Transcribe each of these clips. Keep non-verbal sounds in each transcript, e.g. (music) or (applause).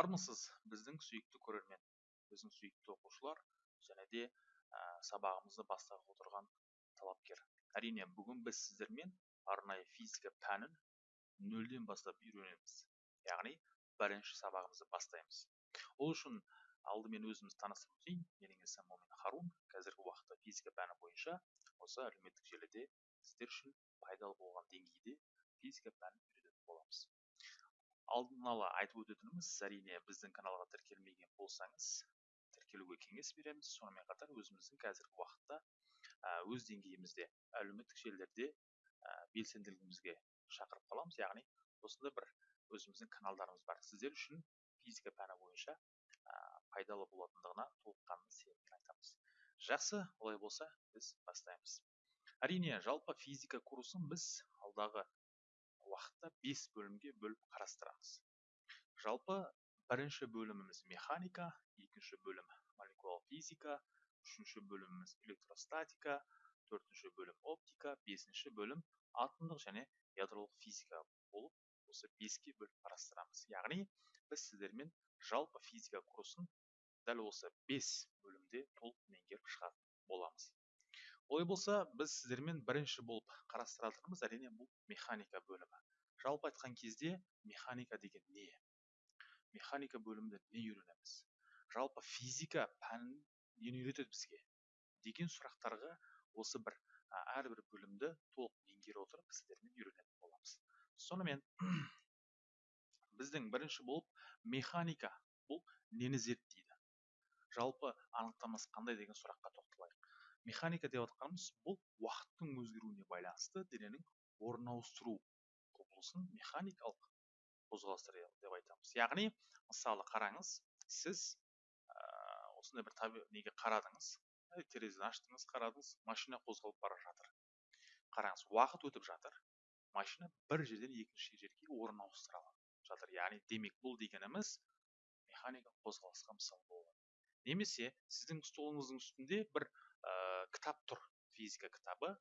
армысыз біздің сүйікті көрермен біздің сүйікті оқушылар және де ә, сабағымызды бастап отырған талапкер. Әрине бүгін біз сіздермен арнайы физика пәнін нөлден бастап үйренеміз. Яғни бірінші сабағымызды бастаймыз. Ол үшін алдымен өзімізді таныстырып өтейін. Менің есімім момин харун. Қазіргі уақытта физика пәні бойынша осы әлеуметтік желіде сіздер үшін пайдалы болған деңгейде физика пәнін үйрететін боламыз. Алдын ала айтып өтетініміз әрине біздің каналға тіркелмеген болсаңыз тіркелуге кеңес береміз. Сонымен қатар өзіміздің қазіргі уақытта өз деңгейімізде әлеуметтік желілерде белсенділігімізге шақырып қаламыз. Яғни осындай бір өзіміздің каналдарымыз бар. Сіздер үшін физика пәні бойынша пайдалы болатындығына толыққанды сеніммен айтамыз. Жақсы олай болса біз бастаймыз. Әрине жалпы физика курсын біз алдағы уақытта бес бөлімге бөліп қарастырамыз. Жалпы бірінші бөліміміз механика екінші бөлім молекулалық физика үшінші бөліміміз электростатика төртінші бөлім оптика бесінші бөлім атомдық және ядролық физика болып осы беске бөліп қарастырамыз. Яғни біз сіздермен жалпы физика курсын дәл осы бес бөлімде толық меңгеріп шығатын боламыз. Олай болса біз сіздермен бірінші болып қарастыратынымыз әрине бұл механика бөлімі. Жалпы айтқан кезде механика деген не? Механика бөлімінде не үйренеміз? Жалпы физика пәнін нені үйретеді бізге? Деген сұрақтарға осы бір әрбір бөлімді толық меңгере отырып сіздермен үйренетін боламыз. Сонымен (clears throat) біздің бірінші болып механика бұл нені зерттейді? Жалпы анықтамасы қандай деген сұраққа тоқталайық. Механика деп жатқанымыз бұл уақыттың өзгеруіне байланысты дененің орын ауыстыру құбылысын механикалық қозғалыстар деп айтамыз. Яғни мысалы қараңыз сіз ә, осындай бір таби неге қарадыңыз? Терезені аштыңыз қарадыңыз машина қозғалып бара жатыр. Қараңыз уақыт өтіп жатыр машина бір жерден екінші жерге орын ауыстыра жатыр. Яғни демек бұл дегеніміз механикалық қозғалысқа мысал болады немесе сіздің столыңыздың үстінде бір кітап тұр физика кітабы.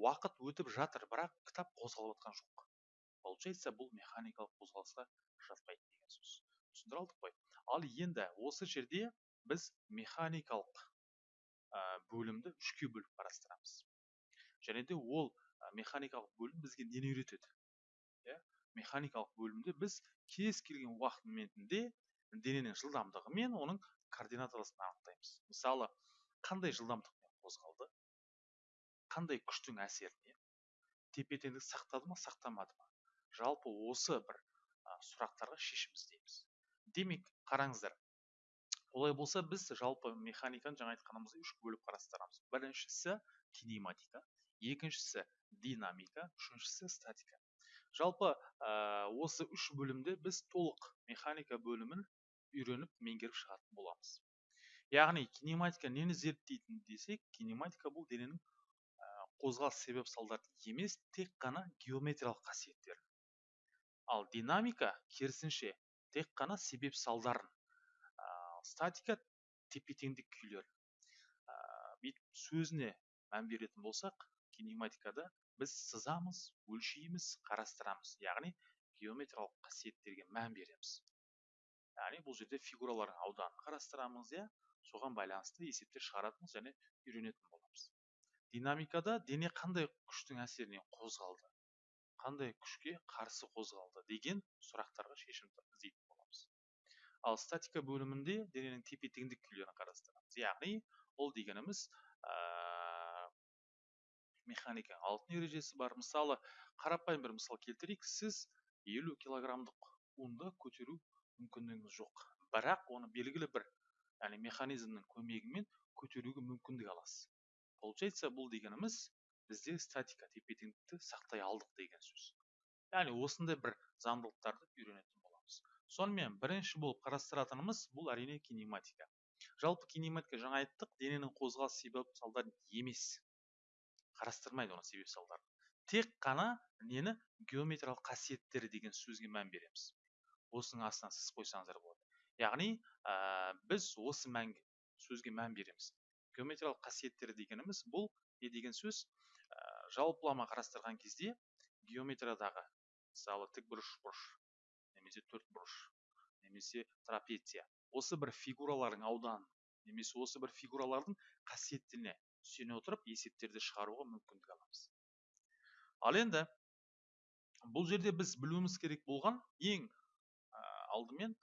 Уақыт өтіп жатыр бірақ кітап қозғалып жатқан жоқ. Получается бұл механикалық қозғалысқа жатпайды деген сөз. Түсіндіре алдық қой. Ал енді осы жерде біз механикалық ә, бөлімді үшке бөліп қарастырамыз. Және де ол ә, механикалық бөлім бізге нені үйретеді? Иә? Механикалық бөлімде біз кез келген уақыт моментінде дененің жылдамдығы мен оның координаталасын анықтаймыз. Мысалы қандай жылдамдықпен қозғалды қандай күштің әсерінен тепе теңдік сақтады ма сақтамады ма? Жалпы осы бір сұрақтарға шешім іздейміз. Демек қараңыздар олай болса біз жалпы механиканы жаңа айтқанымыздай үш бөліп қарастырамыз. Біріншісі кинематика екіншісі динамика үшіншісі статика. Жалпы ә, осы үш бөлімде біз толық механика бөлімін үйреніп меңгеріп шығатын боламыз. Яғни кинематика нені зерттейтін десек кинематика бұл дененің қозғалыс себеп салдарын емес тек қана геометриялық қасиеттер. Ал динамика керісінше тек қана себеп салдарын статика тепе теңдік күйлер. Ә, сөзіне мән беретін болсақ кинематикада біз сызамыз өлшейміз қарастырамыз яғни геометриялық қасиеттерге мән береміз. Яғни бұл жерде фигуралардың ауданын қарастырамыз иә. Соған байланысты есептер шығаратынбыз және үйренетін боламыз. Динамикада дене қандай күштің әсерінен қозғалды? Қандай күшке қарсы қозғалды деген сұрақтарға шешім іздейтін боламыз. Ал статика бөлімінде дененің тепе теңдік күйлерін қарастырамыз. Яғни ол дегеніміз ә, механиканың алтын ережесі бар. Мысалы қарапайым бір мысал келтірейік. Сіз елу килограммдық ұнды көтеру мүмкіндігіңіз жоқ. Бірақ оны белгілі бір яғни механизмнің көмегімен көтеруге мүмкіндік аласыз. Получается бұл дегеніміз бізде статика тепе теңдікті сақтай алдық деген сөз. Яғни осындай бір заңдылықтарды үйренетін боламыз. Сонымен бірінші болып қарастыратынымыз бұл әрине кинематика. Жалпы кинематика жаңа айттық дененің қозғалыс себеп салдарын емес. Қарастырмайды оның себеп салдарын. Тек қана нені? Геометриялық қасиеттері деген сөзге мән береміз. Осының астына сыз қойсаңыздар болады. Яғни ә, біз осы мәнге сөзге мән береміз. Геометриялық қасиеттері дегеніміз бұл не деген сөз? Жалпылама қарастырған кезде геометриядағы мысалы тікбұрыш бұрыш немесе төртбұрыш немесе трапеция осы бір фигуралардың ауданын немесе осы бір фигуралардың қасиеттеріне сүйене отырып есептерді шығаруға мүмкіндік аламыз. Ал енді бұл жерде біз білуіміз керек болған ең ә, алдымен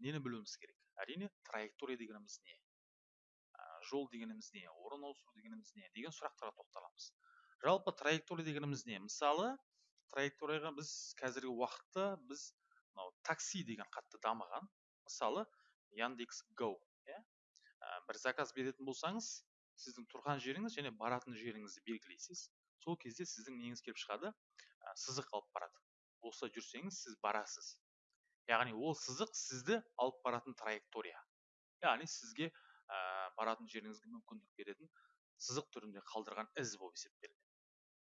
нені білуіміз керек? Әрине траектория дегеніміз не? Жол дегеніміз не? Орын ауыстыру дегеніміз не? Деген сұрақтарға тоқталамыз. Жалпы траектория дегеніміз не? Мысалы траекторияға біз қазіргі уақытта біз мынау такси деген қатты дамыған. Мысалы яндекс го иә? Бір заказ беретін болсаңыз сіздің тұрған жеріңіз және баратын жеріңізді белгілейсіз. Сол кезде сіздің неңіз келіп шығады. Сызық алып барады. Осылай жүрсеңіз сіз барасыз. Яғни ол сызық сізді алып баратын траектория. Яғни сізге ә, баратын жеріңізге мүмкіндік беретін сызық түрінде қалдырған із болып есептеледі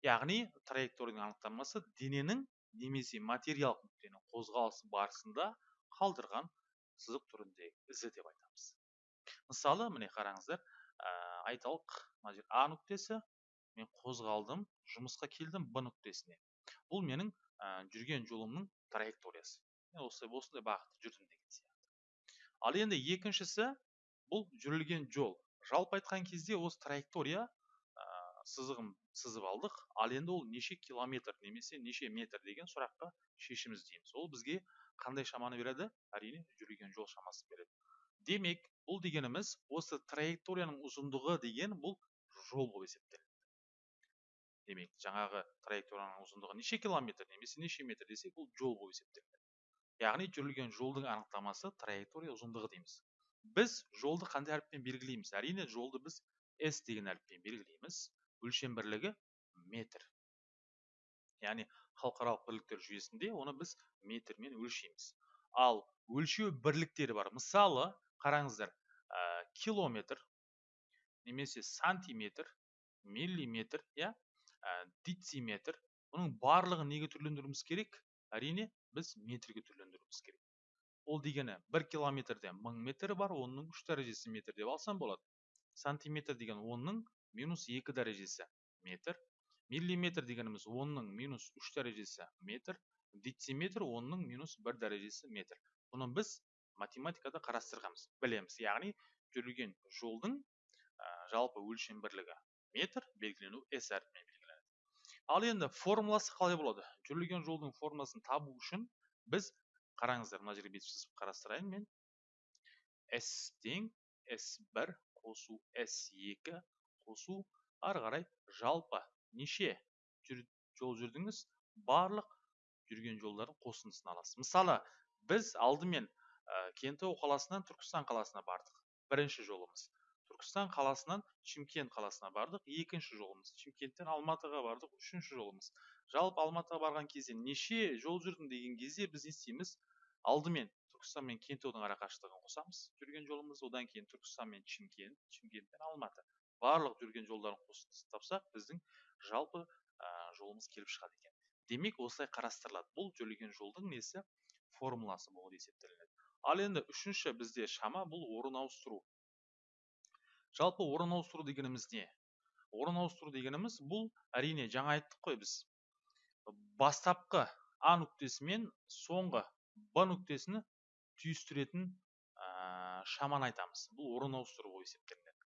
яғни траекторияның анықтамасы дененің немесе материалдық нүктенің қозғалысы барысында қалдырған сызық түріндегі ізі деп айтамыз. Мысалы міне қараңыздар ә, айталық мына жер а нүктесі мен қозғалдым жұмысқа келдім б нүктесіне. Бұл менің ә, жүрген жолымның траекториясы. Мен осылай осындай бағытта жүрдім деген сияқты. Ал енді екіншісі бұл жүрілген жол. Жалпы айтқан кезде осы траектория сызығын сызып алдық. Ал енді ол неше километр немесе неше метр деген сұраққа шешім іздейміз ол бізге қандай шаманы береді? Әрине жүрген жол шамасын береді. Демек бұл дегеніміз осы траекторияның ұзындығы деген бұл жол болып есептеледі. Демек жаңағы траекторияның ұзындығы неше километр немесе неше метр десек бұл жол болып есептеледі. Яғни жүрілген жолдың анықтамасы траектория ұзындығы дейміз. Біз жолды қандай әріппен белгілейміз? Әрине жолды біз с деген әріппен белгілейміз. Өлшем бірлігі метр. Яғни халықаралық бірліктер жүйесінде оны біз метрмен өлшейміз. Ал өлшеу бірліктері бар. Мысалы қараңыздар ә, километр немесе сантиметр миллиметр иә? Ә, дециметр. Бұның барлығын неге түрлендіруіміз керек? Әрине біз метрге түрлендіруіміз керек. Ол дегені бір километрде мың метр бар оның үш дәрежесі метр деп алсам болады. Сантиметр деген оның минус екі дәрежесі метр миллиметр дегеніміз онның минус үш дәрежесі метр дециметр онның минус бір дәрежесі метр. Бұны біз математикада қарастырғанбыз. Білеміз. Яғни жүрген жолдың жалпы өлшем бірлігі метр белгілену с әрпімен ал енді формуласы қалай болады? Жүрілген жолдың формуласын табу үшін біз қараңыздар мына жерге бүйтіп сызып қарастырайын мен. С тең с бір қосу с екі қосу. Ары қарай жалпы неше жол жүрдіңіз? Барлық жүрген жолдардың қосындысын аласыз мысалы біз алдымен ә, кентау қаласынан түркістан қаласына бардық. Бірінші жолымыз. Түркістан қаласынан шымкент қаласына бардық. Екінші жолымыз шымкенттен алматыға бардық. Үшінші жолымыз. Жалпы алматыға барған кезде неше жол жүрдім деген кезде біз не істейміз алдымен түркістан мен кентаудың арақашықтығын қосамыз жүрген жолымыз. Одан кейін түркістан мен шымкент шымкент пен алматы барлық жүрген жолдарын қосып тапсақ біздің жалпы ә, жолымыз келіп шығады екен. Демек осылай қарастырылады. Бұл жүрген жолдың несі? Формуласы болып есептелінеді. Ал енді үшінші бізде шама бұл орын ауыстыру. Жалпы орын ауыстыру дегеніміз не? Орын ауыстыру дегеніміз бұл әрине жаңа айттық қой біз. Бастапқы а нүктесі мен соңғы б нүктесіні түйістіретін ә, шаманы айтамыз. Бұл орын ауыстыру болып есептелінеді.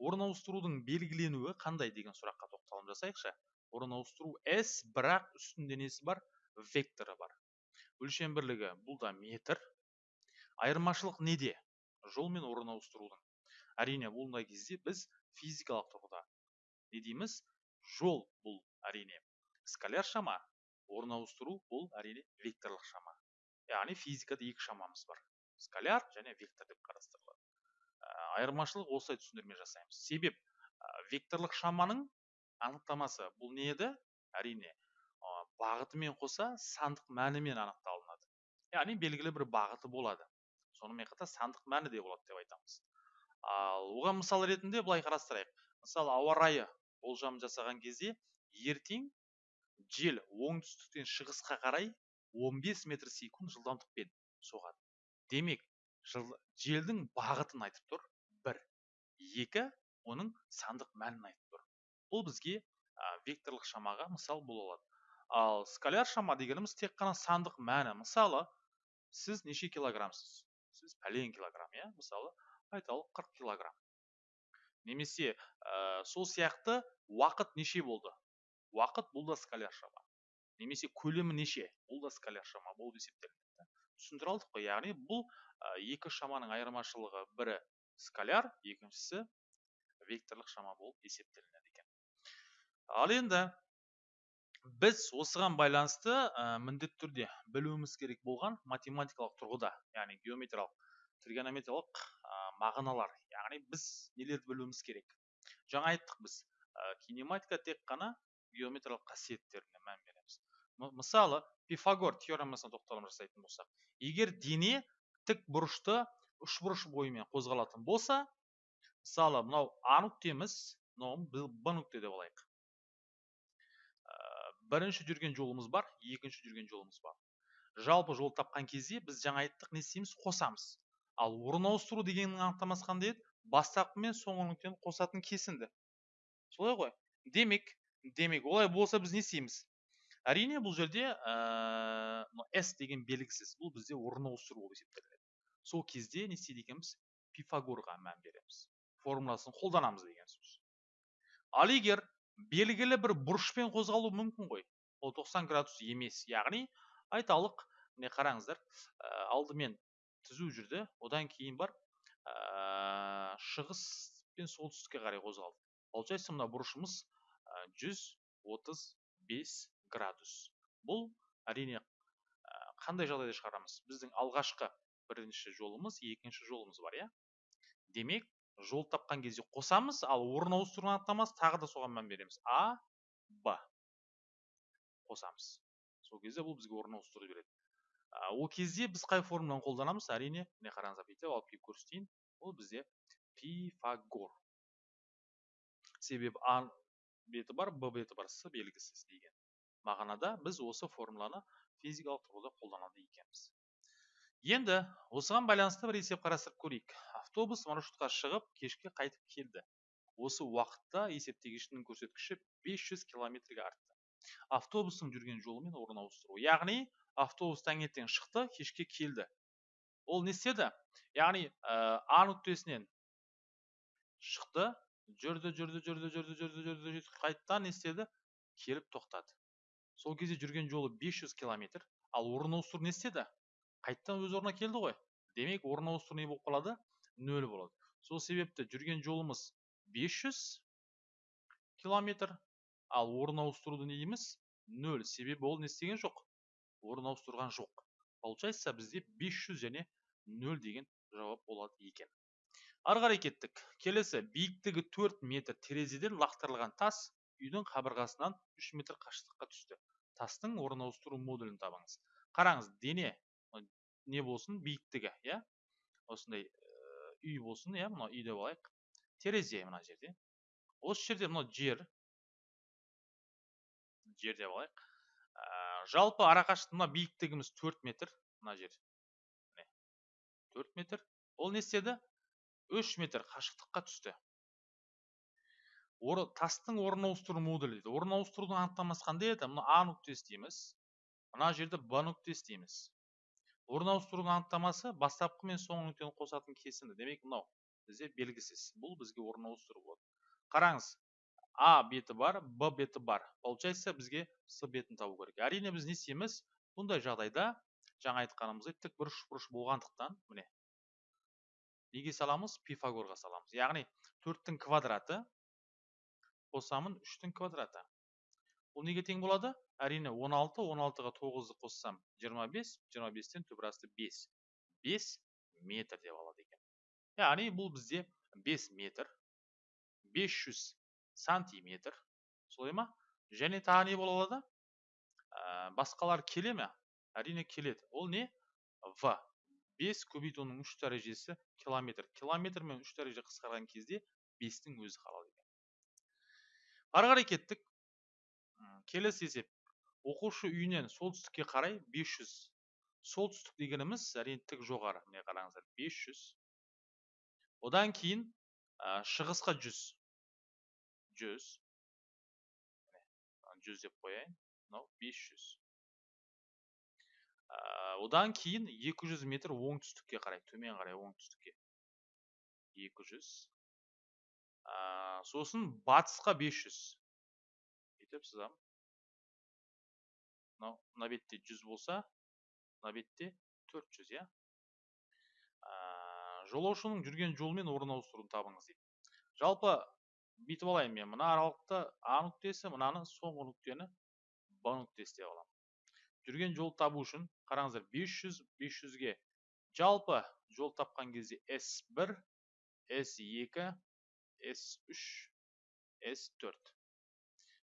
Орын ауыстырудың белгіленуі қандай деген сұраққа тоқталым жасайықшы. Орын ауыстыру s бірақ үстінде несі бар? Векторы бар. Өлшем бірлігі бұл да метр. Айырмашылық неде? Жол мен орын ауыстырудың. Әрине бұндай кезде біз физикалық тұрғыда не дейміз? Жол бұл әрине. Скаляр шама орын ауыстыру бұл әрине векторлық шама. Яғни физикада екі шамамыз бар. Скаляр және вектор деп қарастырылады. Айырмашылық осылай түсіндірме жасаймыз. Себеп векторлық шаманың анықтамасы бұл не еді? Әрине бағытымен қоса сандық мәнімен анықталынады. Яғни белгілі бір бағыты болады. Сонымен қатар сандық мәні де болады деп айтамыз. Ал оған мысал ретінде былай қарастырайық. Мысалы ауа райы болжам жасаған кезде ертең жел оңтүстіктен шығысқа қарай 15 метр секунд жылдамдықпен соғады. Демек желдің бағытын айтып тұр бір екі оның сандық мәнін айтып тұр. Бұл бізге ә, векторлық шамаға мысал бола алады. Ал скаляр шама дегеніміз тек қана сандық мәні. Мысалы сіз неше килограммсыз сіз пәлен килограмм иә? Мысалы айталық қырық килограмм. Немесе ә, сол сияқты уақыт неше болды? Уақыт бұл да скаляр шама немесе көлемі неше? Бұл да скаляр шама болып есептелінеді түсіндіре алдық қой яғни бұл ә, екі шаманың айырмашылығы бірі скаляр екіншісі векторлық шама болып есептелінеді екен. Ал енді біз осыған байланысты ә, міндетті түрде білуіміз керек болған математикалық тұрғыда яғни геометриялық тригонометриялық ә, мағыналар яғни біз нелерді білуіміз керек? Жаңа айттық біз ә, кинематика тек қана геометриялық қасиеттеріне мән береміз. Мысалы пифагор теоремасына тоқталым жасайтын болсақ егер дене тік бұрышты бұрыш бойымен қозғалатын болса мысалы мынау а нүктеміз мынау б нүкте деп алайық. Бірінші жүрген жолымыз бар екінші жүрген жолымыз бар. Жалпы жол тапқан кезде біз жаңа айттық не істейміз? Қосамыз. Ал орын ауыстыру дегеннің анықтамасы қандай еді бастапқы мен соңғы нүктені қосатын кесінді. Солай ғой. Демек демек олай болса біз не істейміз? Әрине бұл жерде ә, с деген белгісіз бұл бізде орын ауыстыру болып есептелінеді сол кезде не істейді екенбіз? Пифагорға мән береміз. Формуласын қолданамыз деген сөз. Ал егер белгілі бір бұрышпен қозғалу мүмкін ғой ол 90 градус емес яғни айталық міне қараңыздар ә, алдымен түзу жүрді одан кейін бар ә, шығыс пен солтүстікке қарай қозғалды получается мына бұрышымыз ә, 135 градус. Бұл әрине қандай жағдайда шығарамыз? Біздің алғашқы бірінші жолымыз екінші жолымыз бар иә? Демек жол тапқан кезде қосамыз ал орын ауыстыру анықтамасы тағы да соған мән береміз. А б. Қосамыз. Сол кезде бұл бізге орын ауыстыруды береді ол кезде біз қай формуланы қолданамыз? Әрине міне қараңыздар бүйтіп алып келіп көрсетейін. Ол бізде пифагор. Себебі а беті бар б беті бар с белгісіз деген мағынада біз осы формуланы физикалық тұрғыда қолданады екенбіз. Енді осыған байланысты бір есеп қарастырып көрейік. Автобус маршрутқа шығып кешке қайтып келді. Осы уақытта есептегішінің көрсеткіші 500 километрге артты. Автобустың жүрген жолымен орын ауыстыру. Яғни автобус таңертең шықты кешке келді. Ол не істеді? Яғни ә, а нүктесінен шықты жүрді жүрді жүрді жүрді жүрді жүрді, жүрді қайтадан не істеді? Келіп тоқтады. Сол кезде жүрген жолы 500 километр ал орын ауыстыру не істеді? Қайтадан өз орнына келді ғой. Демек орын ауыстыру не болып қалады? Нөл болады. Сол себепті жүрген жолымыз 500 километр ал орын ауыстыруды не дейміз? Нөл. Себебі ол не істеген жоқ. Орын ауыстырған жоқ. Получается бізде 500 және нөл деген жауап болады екен. Ары қарай кеттік. Келесі. Биіктігі 4 метр терезеден лақтырылған тас үйдің қабырғасынан 3 метр қашықтыққа түсті. Тастың орын ауыстыру модулін табыңыз. Қараңыз дене не болсын биіктігі иә? Осындай үй болсын иә? Мына үй деп алайық. Терезе мына жерде. Осы жерде мынау жер. Жер деп алайық. Жалпы арақашықтық мына биіктігіміз 4 метр мына жер. Міне 4 метр. Ол не істеді? 3 метр қашықтыққа түсті. Тастың орын ауыстыру модулі дейді. Орын ауыстырудың анықтамасы қандай еді. Мына а нүктесі дейміз мына жерде б нүктесі дейміз орын ауыстырудың анықтамасы бастапқы мен соңғы нүктені қосатын кесінді. Демек мынау бізде белгісіз. Бұл бізге орын ауыстыру болады. Қараңыз а беті бар б беті бар. Получается бізге с бетін табу керек. Әрине біз не істейміз? Бұндай жағдайда жаңа айтқанымыздай тік бұрыш бұрыш болғандықтан міне неге саламыз? Пифагорға саламыз. Яғни төрттің квадраты қосамын үштің квадраты. Бұл неге тең болады? Әрине 16 16-ға 9-ды қоссам 25 25-тен түбір асты 5 5 метр деп алады екен. Яғни бұл бізде 5 метр. 500 сантиметр солай ма және тағы не бола алады? Ә, басқалар келе ме? Әрине келеді. Ол не? В. 5 көбейтуінің 3 дәрежесі километр. Километр мен 3 дәреже қысқарған кезде 5-тің өзі қалады ары қарай кеттік. Келесі есеп. Оқушы үйінен солтүстікке қарай 500 солтүстік дегеніміз әрине тік жоғары. Міне қараңыздар 500 одан кейін шығысқа 100 100 100 деп қояйын. Мынау 500 одан кейін 200 метр оңтүстікке қарай төмен қарай оңтүстікке. 200 сосын батысқа 500 бүйтіп сызамын мынау мына бетте 100 болса мына бетте 400 иә. Жолаушының жүрген жолы мен орын ауыстыруын табыңыз дейді. Жалпы бүйтіп алайын мен мына аралықты а нүктесі мынаны соңғы нүктені б нүктесі деп аламын жүрген жол табу үшін қараңыздар 500 500-ге жалпы жол тапқан кезде S1, S2, S3, S4.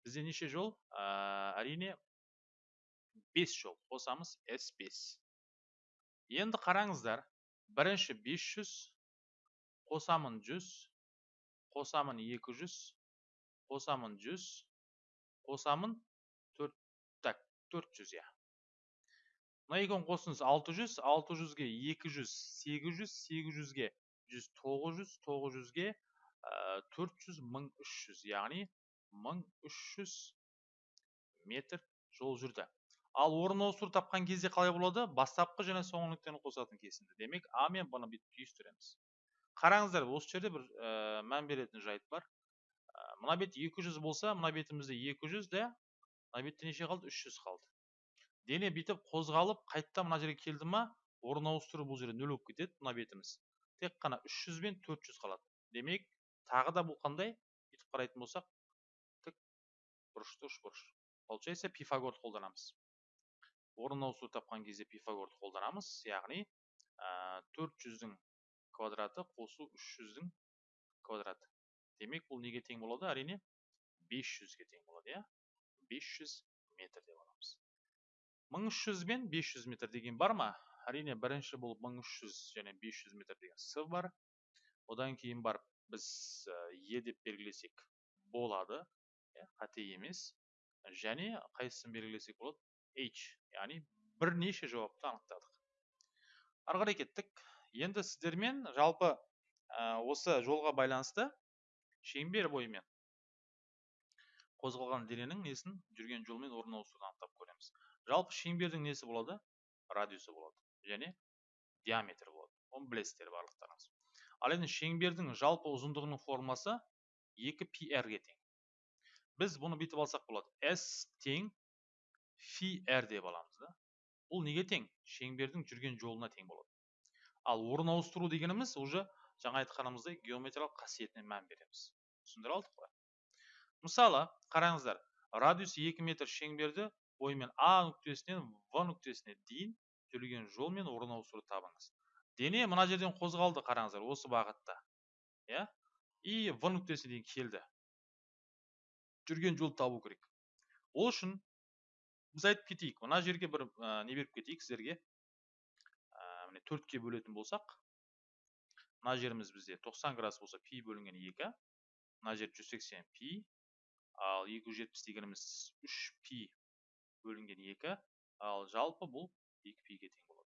Бізде неше жол? әрине 5 жол. Қосамыз S5. Енді қараңыздар, бірінші 500, қосамын 100, қосамын 200, қосамын 100, қосамын 4, так, 400 я мына екеуін қосыңыз 600 600-ге 200 800 800-ге 100 900 900-ге 400 1300 яғни 1300 метр жол жүрді ал орын ауыстыру тапқан кезде қалай болады бастапқы және соңғы нүктені қосатын кесінді демек а мен бұны бүйтіп түйістіреміз қараңыздар осы жерде бір ә, мән беретін жайт бар. Ә, мына бет 200 болса мына бетімізде 200 де мына бетте неше қалды? 300 қалды. Дене бүйтіп қозғалып қайтадан мына жерге келді ма орын ауыстыру бұл жерде нөл болып кетеді мына бетіміз. Тек қана 300 бен 400 қалады. Демек тағы да бұл қандай? Бүйтіп қарайтын болсақ тік бұрышты үшбұрыш получается пифагорды қолданамыз. Орын ауыстыру тапқан кезде пифагорды қолданамыз. Яғни төрт жүздің квадраты қосу үш жүздің квадраты. Демек бұл неге тең болады? Әрине 500-ге тең болады иә? 500 метр деп аламыз. 1300 бен 500 метр деген бар ма? Әрине бірінші бұл 1300 және 500 метр деген с бар. Одан кейін барып біз е деп белгілесек болады иә, қате емес. Және қайсысын белгілесек болады? H яғни бірнеше жауапты анықтадық. Ары қарай кеттік. Енді сіздермен жалпы осы жолға байланысты шеңбер бойымен қозғалған дененің несін жүрген жолмен орын ауыстыруды анықтап көреміз. Жалпы шеңбердің несі болады? Радиусы болады. Және диаметр болады. Оны білесіздер барлықтарыңыз. Ал енді шеңбердің жалпы ұзындығының формасы 2 пи ге тең. Біз бұны бүйтіп алсақ болады. S тең фи r деп аламыз да. Бұл неге тең? Шеңбердің жүрген жолына тең болады. Ал орын ауыстыру дегеніміз уже жаңа айтқанымыздай геометриялық қасиетіне мән береміз. Түсіндіре алдық қой. Мысалы қараңыздар радиус 2 метр шеңберді бойымен а нүктесінен в нүктесіне дейін жүрген жол мен орын ауыстыруды табыңыз. Дене мына жерден қозғалды қараңыздар осы бағытта. Иә? И в нүктесіне дейін келді. Жүрген жол табу керек. Ол үшін біз айтып кетейік мына жерге бір не беріп кетейік сіздерге. Міне төртке бөлетін болсақ мына жеріміз бізде 90 градус болса пи бөлінген 2 мына жер 180 пи ал 270 дегеніміз 3 пи бөлінген екі ал жалпы бұл екі пиге тең болады.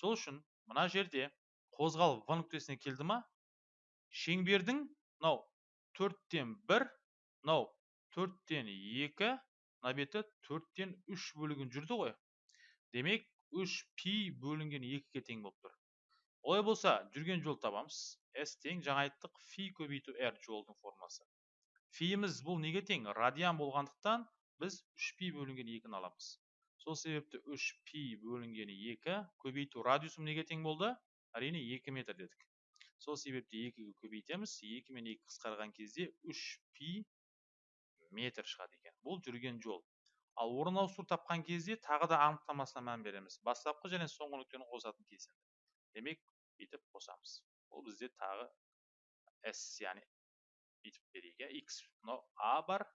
Сол үшін мына жерде қозғалып в нүктесіне келді ма шеңбердің мынау төрттен бір мынау төрттен екі мына беті төрттен үш бөлігін жүрді ғой. Демек үш пи бөлінген екіге тең болып тұр олай болса жүрген жол табамыз с тең жаңа айттық фи көбейту р жолдың формасы фиіміз бұл неге тең радиан болғандықтан біз үш пи бөлінген екіні аламыз сол себепті үш пи бөлінген екі көбейту радиусым неге тең болды әрине екі метр дедік сол себепті екіге көбейтеміз екі мен екі қысқарған кезде үш пи метр шығады екен бұл жүрген жол Ал орын ауыстыру тапқан кезде тағы да анықтамасына мән береміз. Бастапқы және соңғы нүктені қосатын кесінді. Демек, бүйтіп қосамыз. Бұл бізде тағы s, яғни бүйтіп берейік. x, мынау a бар,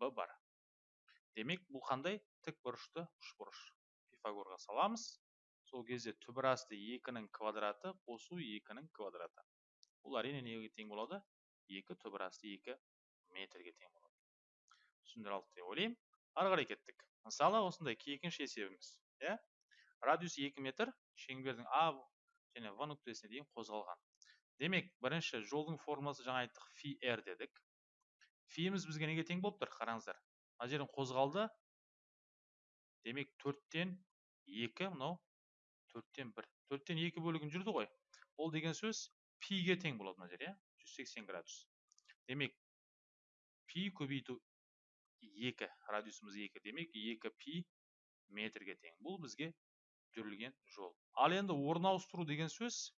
b бар демек бұл қандай тік бұрышты үшбұрыш пифагорға саламыз сол кезде түбір асты екінің квадраты қосу екінің квадраты бұл әрине неге тең болады екі түбір асты екі метрге тең болады түсіндіре алдық деп ойлаймын ары қарай кеттік. Мысалы осындай екінші есебіміз иә? Радиус 2 метр шеңбердің а және в нүктесіне дейін қозғалған. Демек бірінші жолдың формасы жаңа айттық фи р дедік. Фиіміз бізге неге тең болып тұр? Қараңыздар. Мына жерден қозғалды. Демек төрттен екі мынау төрттен бір. Төрттен екі бөлігін жүрді ғой. Ол деген сөз пиге тең болады мына жер иә? жүз сексен градус. Демек пи көбейту екі радиусымыз екі демек екі пи метрге тең. Бұл бізге жүрілген жол. Ал енді орын ауыстыру деген сөз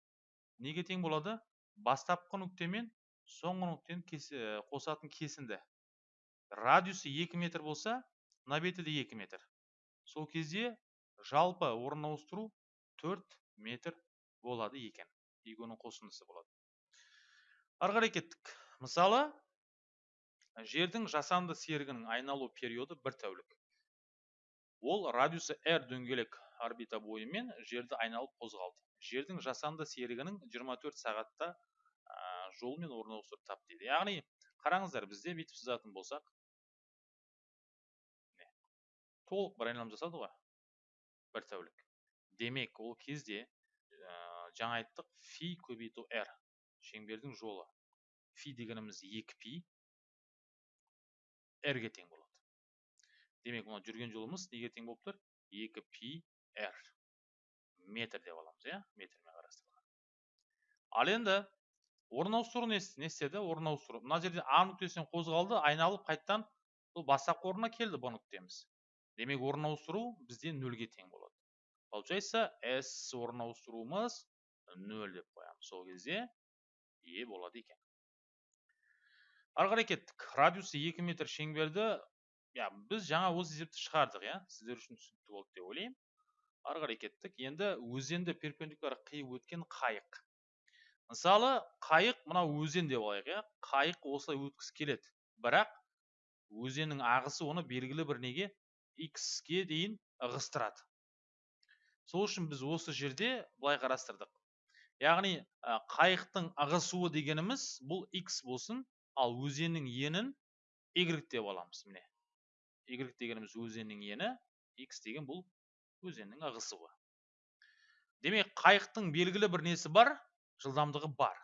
неге тең болады? Бастапқы нүкте мен соңғы нүктені қосатын кесінді. Радиусы 2 метр болса мына беті де 2 метр. Сол кезде жалпы орын ауыстыру 4 метр болады екен. Екеуінің қосындысы болады. Ары қарай кеттік. Мысалы жердің жасанды серігінің айналу периоды бір тәулік. Ол радиусы r дөңгелек орбита бойымен жерді айналып қозғалды. Жердің жасанды серігінің 24 сағатта жолмен ауыстырып тап дейді. Яғни қараңыздар бізде бүйтіп сызатын болсақ толық бір айналым жасады ғой. Бір тәулік. Демек ол кезде ә, жаңа айттық фи көбейту r шеңбердің жолы. Фи дегеніміз 2 пи. R-ге тең болады демек мына жүрген жолымыз неге тең болып тұр 2 пи r метр деп аламыз иә метрмен қарастырылған ал енді орын ауыстыру не істеді орын ауыстыру мына жерде а нүктесінен қозғалды айналып қайтадан бұл бастапқы орнына келді б нүктеміз демек орын ауыстыру бізде нөлге тең болады получается с орын ауыстыруымыз нөл деп қоямыз сол кезде е болады екен ары қарай кеттік. Радиусы екі метр шеңберді иә біз жаңа осы есепті шығардық иә сіздер үшін түсінікті болды деп ойлаймын. Ары қарай кеттік. Енді өзенді перпендикуляр қиып өткен қайық. Мысалы қайық мынау өзен деп алайық иә. Қайық осылай өткісі келеді. Бірақ өзеннің ағысы оны белгілі бір неге? X-ке дейін ығыстырады. Сол үшін біз осы жерде былай қарастырдық. Яғни қайықтың ығысуы дегеніміз бұл x болсын ал өзеннің енін y деп аламыз міне. Y дегеніміз өзеннің ені x деген бұл өзеннің ағысуы демек қайықтың белгілі бір несі бар? Жылдамдығы бар.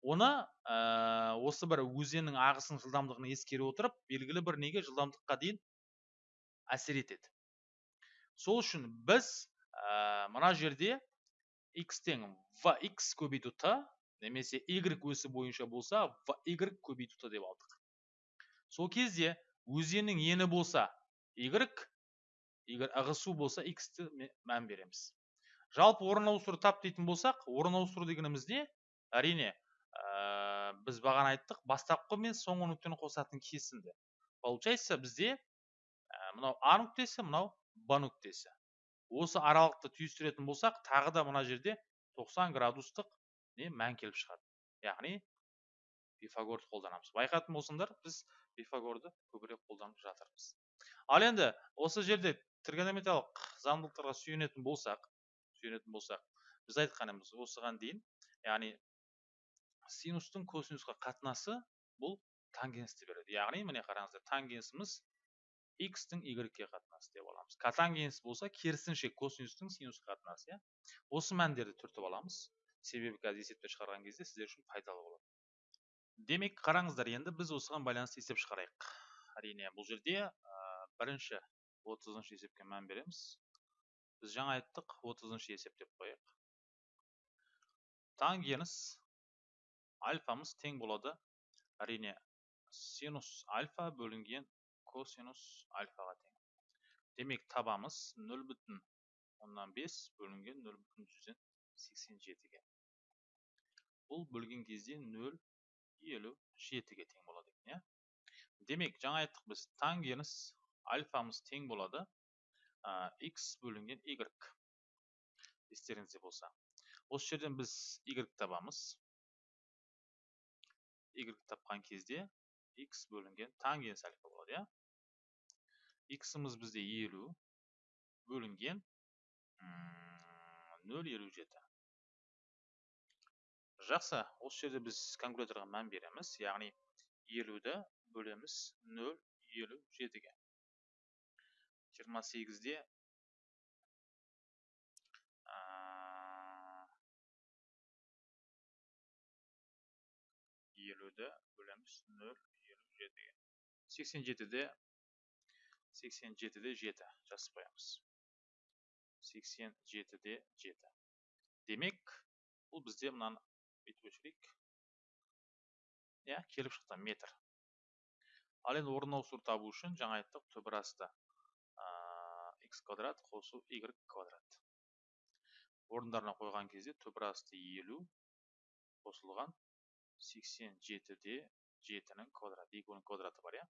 Оны ә, осы бір өзеннің ағысының жылдамдығын ескере отырып белгілі бір неге жылдамдыққа дейін әсер етеді. Сол үшін біз ә, мына жерде x тең vx көбейту t немесе y өсі бойынша болса y көбейту t деп алдық. Сол кезде өзеннің ені болса y егер ығысу болса x-ті мән береміз. Жалпы орын ауыстыру тап дейтін болсақ орын ауыстыру дегеніміз не әрине ә, біз бағана айттық бастапқы мен соңғы нүктені қосатын кесінді получается бізде ә, мынау а нүктесі мынау б нүктесі. Осы аралықты түйістіретін болсақ тағы да мына жерде 90 градустық не мән келіп шығады. Яғни пифагорды қолданамыз. Байқайтын болсаңдар біз пифагорды көбірек қолданып жатырмыз. Ал енді осы жерде тригонометриялық заңдылықтарға сүйенетін болсақ сүйенетін болсақ біз айтқанымыз осыған дейін яғни синустың косинусқа қатынасы бұл тангенсті береді. Яғни міне қараңыздар тангенсіміз x-тің y-ге қатынасы деп аламыз. Котангенс болса керісінше косинустың синусқа қатынасы иә. Осы мәндерді түртіп аламыз. Себебі қазір есепті шығарған кезде сіздер үшін пайдалы болады. Демек қараңыздар енді біз осыған байланысты есеп шығарайық. Әрине бұл жерде бірінші отызыншы есепке мән береміз. Біз жаңа айттық отызыншы есеп деп қояйық. Тангенс альфамыз тең болады. Әрине синус альфа бөлінген косинус альфаға тең. Демек табамыз нөл бүтін оннан бес бөлінген нөл бүтін жүзден сексен жетіге. Бұл бөлген кезде нөл елу жетіге тең болады екен иә? Демек жаңа айттық біз тангенс альфамыз тең болады x бөлінген y естеріңізде болса. Осы жерден біз y табамыз. Y тапқан кезде x бөлінген тангенс альфа болады иә? X-іміз бізде елу бөлінген нөл елу жеті. Жақсы. осы жерде біз калькуляторға мән береміз. Яғни елуді бөлеміз нөл елу жетіге. Жиырма сегізде елуді бөлеміз нөл елу жетіге. сексен жетіде сексен жетіде жеті. Жазып қоямыз. сексен жетіде жеті. Демек бұл бізде мынаны бүйтіп өшірейік иә келіп шықты метр. Ал енді орын ауыстыру табу үшін жаңа айттық түбір асты x квадрат қосу y квадрат. Орындарына қойған кезде түбір асты елу қосылған сексен жетіде жетінің квадраты екеуінің квадраты бар иә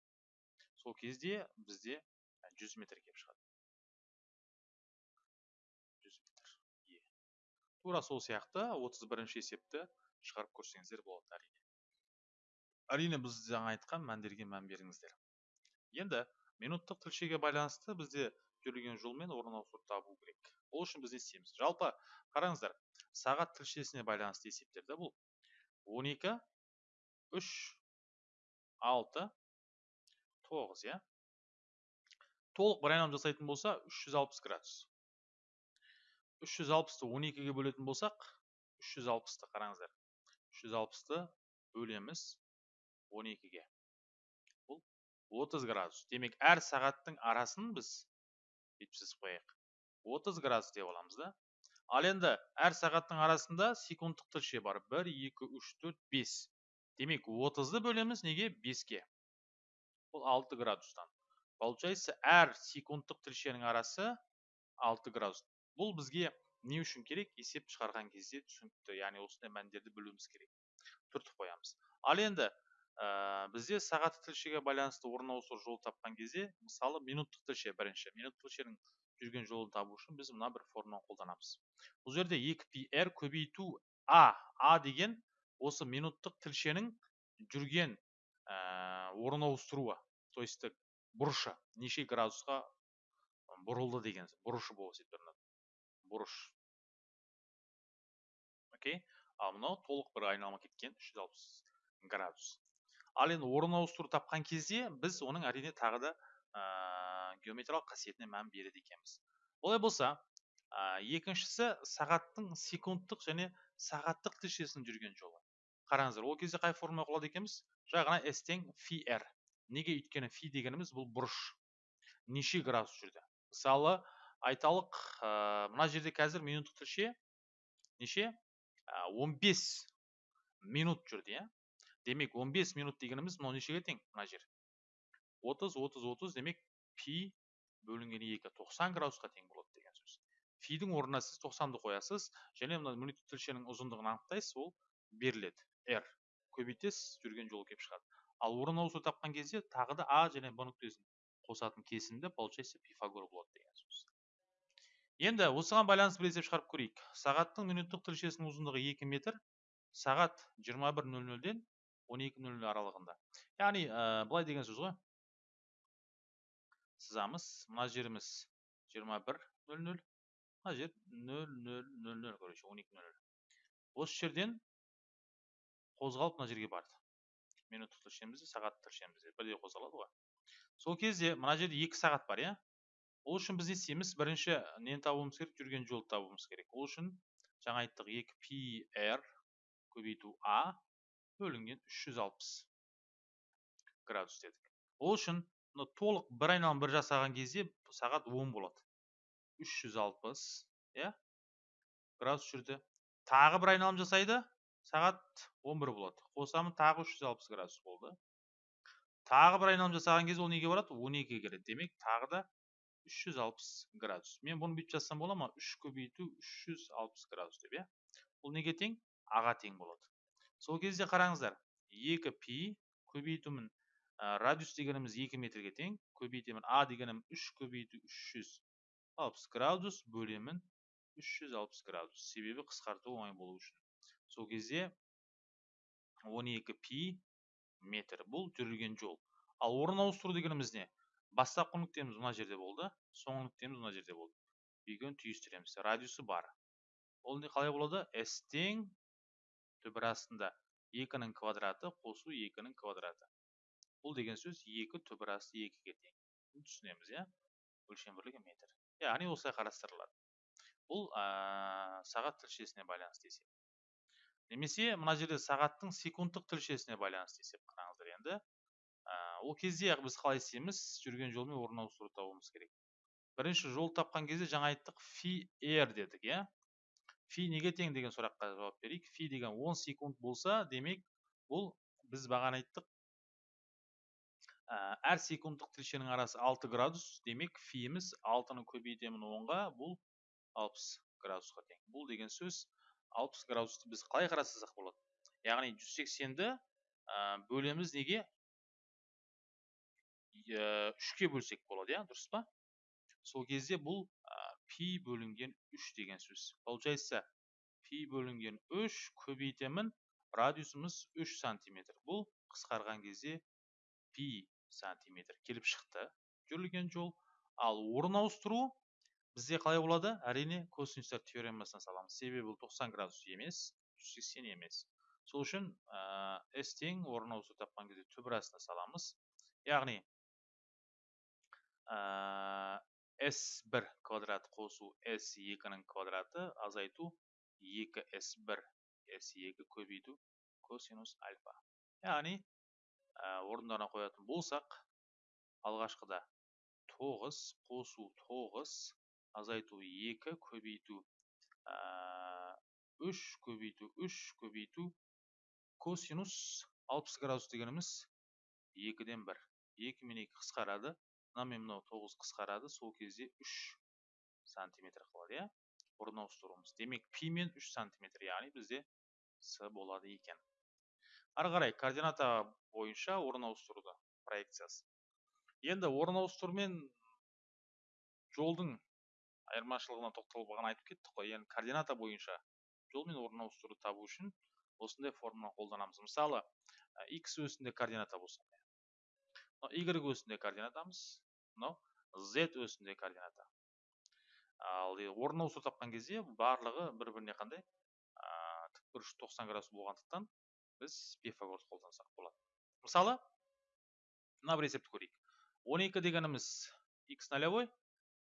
сол кезде бізде жүз метр келіп шығады жүз метр е тура сол сияқты отыз бірінші есепті шығарып көрсеңіздер болады әрине. Әрине біз жаңа айтқан мәндерге мән беріңіздер. Енді минуттық тілшеге байланысты бізде жүрген жолмен орын ауыстыру табу керек. Ол үшін біз не істейміз? Жалпы қараңыздар сағат тілшесіне байланысты есептерді бұл. 12 3 6 9 иә? Толық бір айналым жасайтын болса 360 градус. 360-ты 12-ге бөлетін болсақ 360-ты қараңыздар. 360-ты бөлеміз 12-ге бұл 30 градус. Демек әр сағаттың арасын біз сызып қояйық. 30 градус деп аламыз да. Ал енді әр сағаттың арасында секундтық тілше бар. 1 2 3 4 5 демек 30-ды бөлеміз неге? 5-ке бұл 6 градустан. Получается әр секундтық тілшенің арасы 6 градус. Бұл бізге не үшін керек? Есеп шығарған кезде түсінікті. Яғни осындай мәндерді білуіміз керек. Түртіп қоямыз. Ал енді ә, бізде сағат тілшеге байланысты орын ауысу жол тапқан кезде мысалы минуттық тілше бірінші минуттық тілшенің жүрген жолын табу үшін біз мына бір формуланы қолданамыз. Бұл жерде 2 пи р көбейту а а деген осы минуттық тілшенің жүрген ә, орын ауыстыруы то есть бұрышы неше градусқа бұрылды деген бұрышы болып бұрыш. Окей? Ал мынау толық бір айналма кеткен 360 градус. Ал енді орын ауыстыру тапқан кезде біз оның әрине тағы да геометриялық қасиетіне мән береді екенбіз. Олай болса екіншісі сағаттың секундтық және сағаттық тілшесінің жүрген жолы. Қараңыздар ол кезде қай формула қолданады екенбіз? Жаңа s тең фи неге өйткені фи дегеніміз бұл бұрыш. Неше градус жүрді? Мысалы айталық ә, мына жерде қазір минуттық тілше. Неше? Ә, 15 минут жүрді иә демек 15 минут дегеніміз мынау нешеге тең? Мына жер. 30 30 30 демек пи бөлінген 2 90 градусқа тең болады деген сөз. Фидің орнына сіз 90-ды қоясыз және мына минут тілшенің ұзындығын анықтайсыз ол беріледі. R көбейтесіз жүрген жолы келіп шығады. Ал орын ауысу тапқан кезде тағы да а және б нүктесін қосатын кесінді получается пифагор болады деген сөз. Енді осыған байланысты бір есеп шығарып көрейік. Сағаттың минуттық тілшесінің ұзындығы 2 метр сағат 21.00-ден 12.00 аралығында. Яғни ә, былай деген сөз ғой. Сызамыз. Мына жеріміз 21.00 мына жер 00.00 короче 12.00 осы жерден қозғалып мына жерге барды. Минуттық тілшемізде сағат тілшемізде бірдей қозғалады ғой. Сол кезде мына жерде екі сағат бар иә? Ол үшін біз не істейміз бірінші нені табуымыз керек? Жүрген жолды табуымыз керек. Ол үшін жаңа айттық 2 пи р көбейту а бөлінген 360 градус дедік. Ол үшін мына толық бір айналым бір жасаған кезде сағат 10 болады. 360 иә градус жүрді. Тағы бір айналым жасайды сағат 11 болады. Қосамын тағы 360 градус болды. Тағы бір айналым жасаған кезде ол неге барады? 12-ге келеді демек тағы да 360 градус мен бұны бүйтіп жазсам бола ма 3 көбейту 360 градус деп иә бұл неге тең аға тең болады сол кезде қараңыздар 2 пи көбейтумін радиус дегеніміз 2 метрге тең көбейтемін а дегенім 3 көбейту 360 градус бөлемін 360 градус себебі қысқарту оңай болу үшін сол кезде 12 пи метр бұл жүрілген жол ал орын ауыстыру дегеніміз не бастапқы нүктеміз мына жерде болды соңғы нүктеміз мына жерде болды. Екеуін түйістіреміз радиусы бар. Ол не қалай болады? S тең түбір астында екінің квадраты қосу екінің квадраты. Бұл деген сөз екі түбір асты екіге тең. Түсінеміз иә? Өлшем бірлігі метр. Яғни осылай қарастырылады. Бұл ә, сағат тілшесіне байланысты есеп. Немесе мына жерде сағаттың секундтық тілшесіне байланысты есеп қараңыздар енді. Ол кезде біз қалай істейміз? жүрген жолмен орын ауыстыру табуымыз керек. Бірінші жол тапқан кезде жаңа айттық фи р дедік иә? Фи неге тең деген сұраққа жауап берейік. Фи деген 10 секунд болса демек бұл біз бағана айттық. Әр секундтық тіршенің арасы 6 градус демек фиіміз 6-ны көбейтемін 10-ға бұл 60 градусқа тең. Бұл деген сөз 60 градусты біз қалай қарастырсақ болады? Яғни 180-ді бөлеміз неге? Үшке бөлсек болады иә дұрыс па? Сол кезде бұл пи бөлінген 3 деген сөз. Получается пи бөлінген 3 көбейтемін радиусымыз 3 сантиметр. Бұл қысқарған кезде пи сантиметр келіп шықты жүрілген жол. Ал орын ауыстыру бізде қалай болады? Әрине косинустар теоремасына саламыз. Себебі бұл 90 градус емес 180 емес. Сол үшін ә, с тең орын ауыстыру тапқан кезде түбір саламыз. Яғни s1 квадрат қосу s2-ның квадраты азайту 2s1 s2 көбейту косинус альфа. Яғни орындарына қоятын болсақ алғашқыда 9 қосу 9 азайту 2 көбейту 3 көбейту 3 көбейту косинус 60 градус дегеніміз 2-ден 1 2 мен 2 қысқарады. Мына мен мынау тоғыз қысқарады сол кезде үш сантиметр қалады иә? Орын ауыстыруымыз демек пи мен үш сантиметр яғни бізде с болады екен. Ары қарай координата бойынша орын ауыстыруды проекциясы. Енді орын ауыстыру мен жолдың айырмашылығына тоқталып бағана айтып кеттік қой. Енді координата бойынша жол мен орын ауыстыруды табу үшін осындай формуланы қолданамыз. Мысалы x өсінде координата болса y өсінде координатамыз. Мынау z өсінде координата ал орын ауыстыру тапқан кезде барлығы бір біріне қандай тікбұрыш 90 градус болғандықтан біз пифагорды қолдансақ болады. Мысалы мына бір есепті көрейік. 12 дегеніміз x нолевой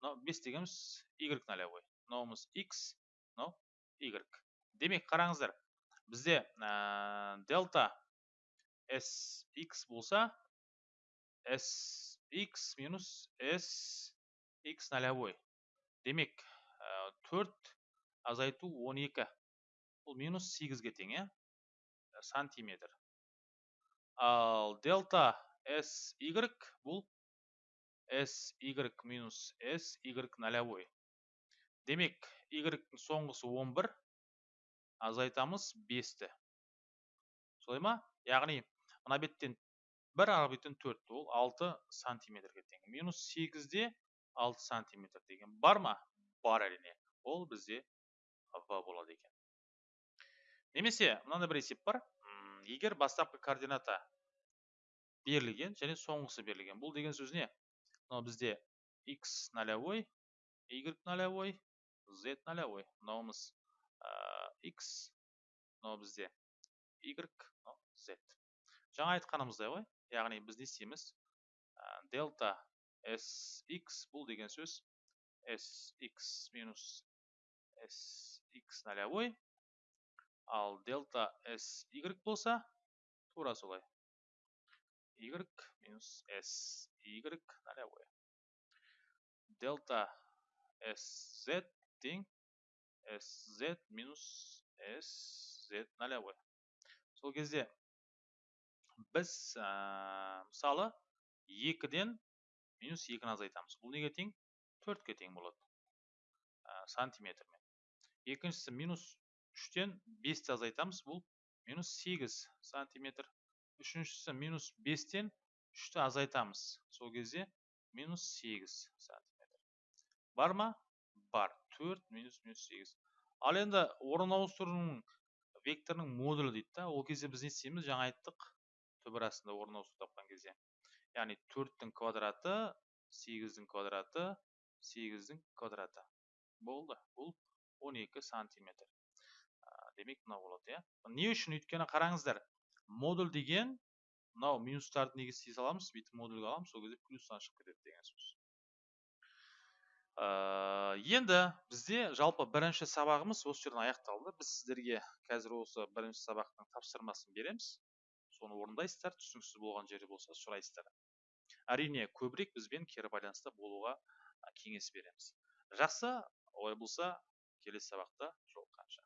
мынау 5 дегеніміз y нолевой мынауымыз x мынау y демек қараңыздар бізде дельта sx болса s x минус s x нолевой демек төрт азайту 12 бұл минус 8-ге тең иә сантиметр. Ал дельта s y бұл s y минус s y нолевой демек y соңғысы 11 азайтамыз 5-ті солай ма? Яғни мына беттен бір ары беттен төрт ол алты сантиметрге тең. Минус сегізде алты сантиметр деген бар ма? Бар әрине. Ол бізде в болады екен. Немесе мынандай бір есеп бар. Егер бастапқы координата берілген және соңғысы берілген. Бұл деген сөз не? Мынау бізде x нолевой y нолевой z нолевой мынауымыз x мынау бізде y мынау z жаңа айтқанымыздай ғой яғни біз не істейміз? Дельта sx бұл деген сөз sx минус sx нолевой ал дельта sy болса тура солай. y минус sy нолевой дельта sz тең sz минус sz нолевой сол кезде біз мысалы екіден минус екіні азайтамыз. Бұл неге тең? Төртке тең болады сантиметрмен. Екіншісі минус үштен бесті азайтамыз. Бұл минус сегіз сантиметр. Үшіншісі минус бестен үшті азайтамыз. Сол кезде минус сегіз сантиметр. Бар ма? Бар. Төрт минус минус сегіз. Ал енді орын ауыстырудың векторының модулі дейді да ол кезде біз не істейміз? Жаңа айттық. Түбір астында орын ауыстыру тапқан кезде. Яғни төрттің квадраты сегіздің квадраты сегіздің квадраты. Болды бұл 12 сантиметр. Демек мынау болады иә. Не үшін? Өйткені қараңыздар модуль деген мынау минустарды неге істей саламыз бүйтіп модульге аламыз сол кезде плюстан шығып кетеді деген сөз. Енді бізде жалпы бірінші сабағымыз осы жерден аяқталды. Біз сіздерге қазір осы бірінші сабақтың тапсырмасын береміз соны орындайсыздар түсініксіз болған жері болса сұрайсыздар. Әрине көбірек бізбен кері байланыста болуға кеңес береміз. Жақсы олай болса келесі сабақта жолыққанша.